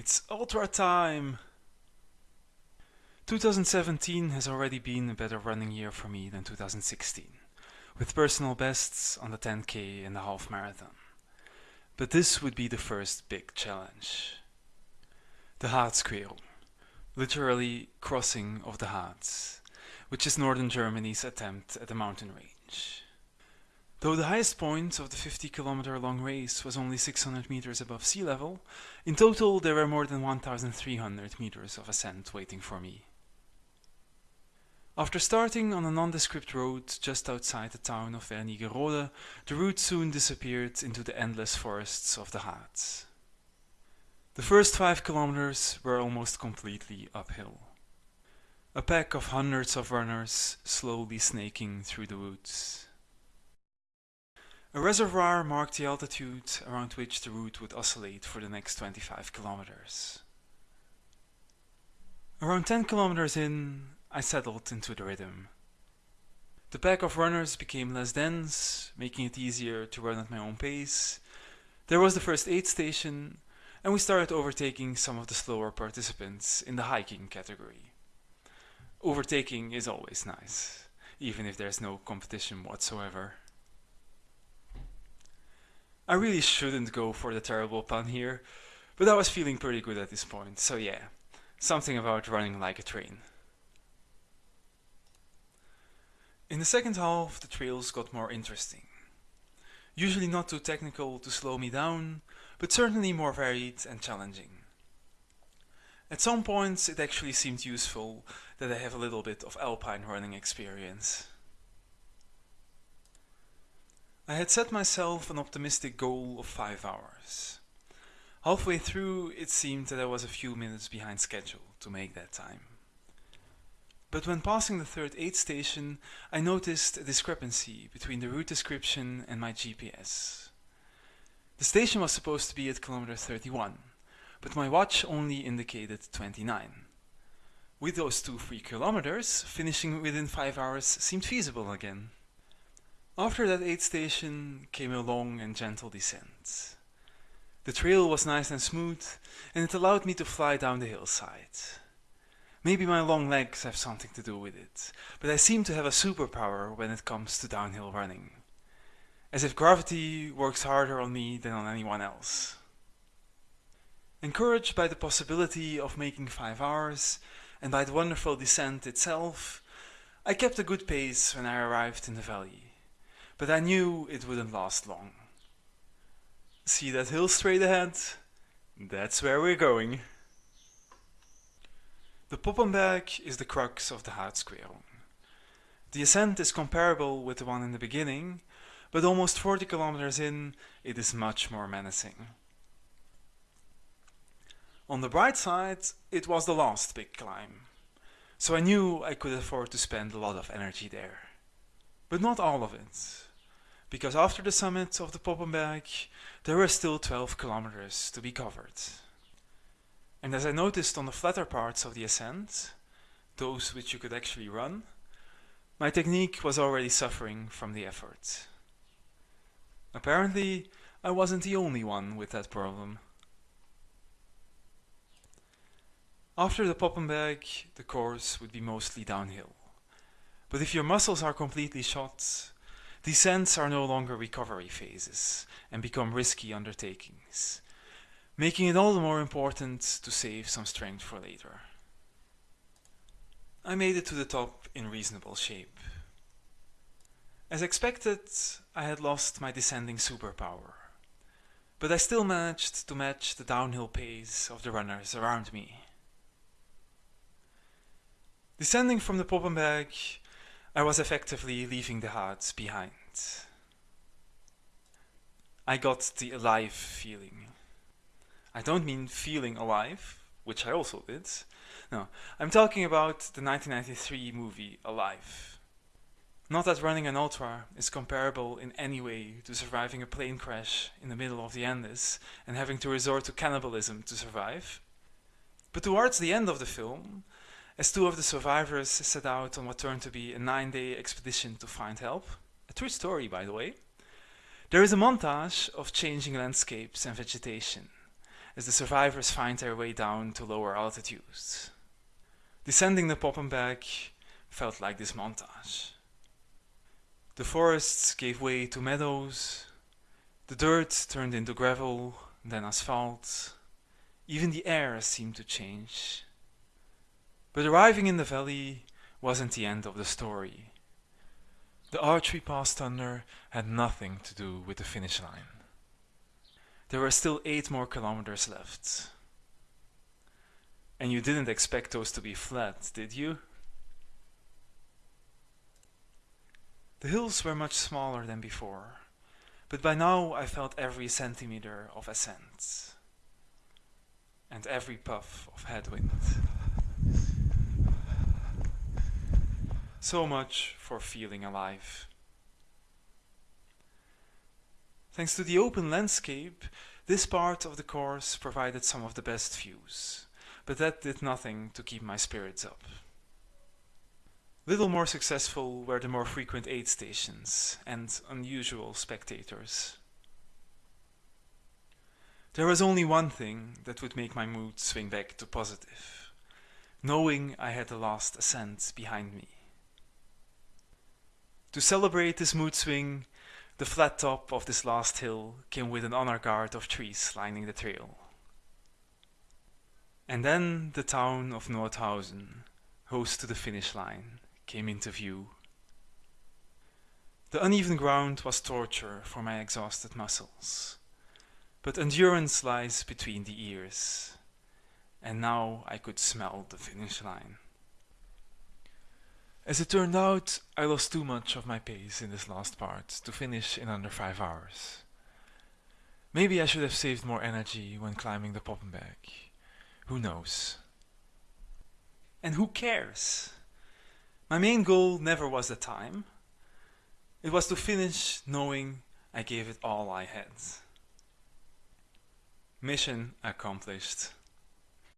It's ultra time! 2017 has already been a better running year for me than 2016, with personal bests on the 10k and the half marathon. But this would be the first big challenge. The Harzquerung, literally crossing of the Harz, which is northern Germany's attempt at a mountain range. Though the highest point of the 50 kilometer long race was only 600 meters above sea level, in total there were more than 1300 meters of ascent waiting for me. After starting on a nondescript road just outside the town of Wernigerode, the route soon disappeared into the endless forests of the Harz. The first five kilometers were almost completely uphill. A pack of hundreds of runners slowly snaking through the woods. A reservoir marked the altitude around which the route would oscillate for the next 25 kilometers. Around 10 kilometers in, I settled into the rhythm. The pack of runners became less dense, making it easier to run at my own pace. There was the first aid station, and we started overtaking some of the slower participants in the hiking category. Overtaking is always nice, even if there's no competition whatsoever. I really shouldn't go for the terrible pun here, but I was feeling pretty good at this point, so yeah, something about running like a train. In the second half, the trails got more interesting. Usually not too technical to slow me down, but certainly more varied and challenging. At some points it actually seemed useful that I have a little bit of alpine running experience. I had set myself an optimistic goal of 5 hours. Halfway through it seemed that I was a few minutes behind schedule to make that time. But when passing the third aid station, I noticed a discrepancy between the route description and my GPS. The station was supposed to be at kilometer 31, but my watch only indicated 29. With those two free kilometers, finishing within 5 hours seemed feasible again. After that aid station came a long and gentle descent. The trail was nice and smooth and it allowed me to fly down the hillside. Maybe my long legs have something to do with it, but I seem to have a superpower when it comes to downhill running. As if gravity works harder on me than on anyone else. Encouraged by the possibility of making 5 hours and by the wonderful descent itself, I kept a good pace when I arrived in the valley but I knew it wouldn't last long. See that hill straight ahead? That's where we're going. The Poppenberg is the crux of the Harzquerung. The ascent is comparable with the one in the beginning, but almost 40 kilometers in, it is much more menacing. On the bright side, it was the last big climb, so I knew I could afford to spend a lot of energy there. But not all of it because after the summit of the Poppenberg there were still 12 kilometers to be covered. And as I noticed on the flatter parts of the ascent, those which you could actually run, my technique was already suffering from the effort. Apparently, I wasn't the only one with that problem. After the Poppenberg, the course would be mostly downhill. But if your muscles are completely shot, Descents are no longer recovery phases and become risky undertakings, making it all the more important to save some strength for later. I made it to the top in reasonable shape. As expected, I had lost my descending superpower, but I still managed to match the downhill pace of the runners around me. Descending from the Poppenberg, I was effectively leaving the Harz behind. I got the alive feeling. I don't mean feeling alive, which I also did. No, I'm talking about the 1993 movie Alive. Not that running an ultra is comparable in any way to surviving a plane crash in the middle of the Andes and having to resort to cannibalism to survive. But towards the end of the film, as two of the survivors set out on what turned to be a nine-day expedition to find help. A true story, by the way. There is a montage of changing landscapes and vegetation, as the survivors find their way down to lower altitudes. Descending the Poppenberg felt like this montage. The forests gave way to meadows, the dirt turned into gravel, then asphalt. Even the air seemed to change. But arriving in the valley wasn't the end of the story. The arch we passed under had nothing to do with the finish line. There were still eight more kilometers left. And you didn't expect those to be flat, did you? The hills were much smaller than before, but by now I felt every centimeter of ascent and every puff of headwind. So much for feeling alive. Thanks to the open landscape, this part of the course provided some of the best views, but that did nothing to keep my spirits up. Little more successful were the more frequent aid stations and unusual spectators. There was only one thing that would make my mood swing back to positive, knowing I had the last ascent behind me. To celebrate this mood swing, the flat top of this last hill came with an honor guard of trees lining the trail. And then the town of Nordhausen, host to the finish line, came into view. The uneven ground was torture for my exhausted muscles, but endurance lies between the ears, and now I could smell the finish line. As it turned out, I lost too much of my pace in this last part to finish in under five hours. Maybe I should have saved more energy when climbing the Poppenberg. Who knows? And who cares? My main goal never was the time. It was to finish knowing I gave it all I had. Mission accomplished.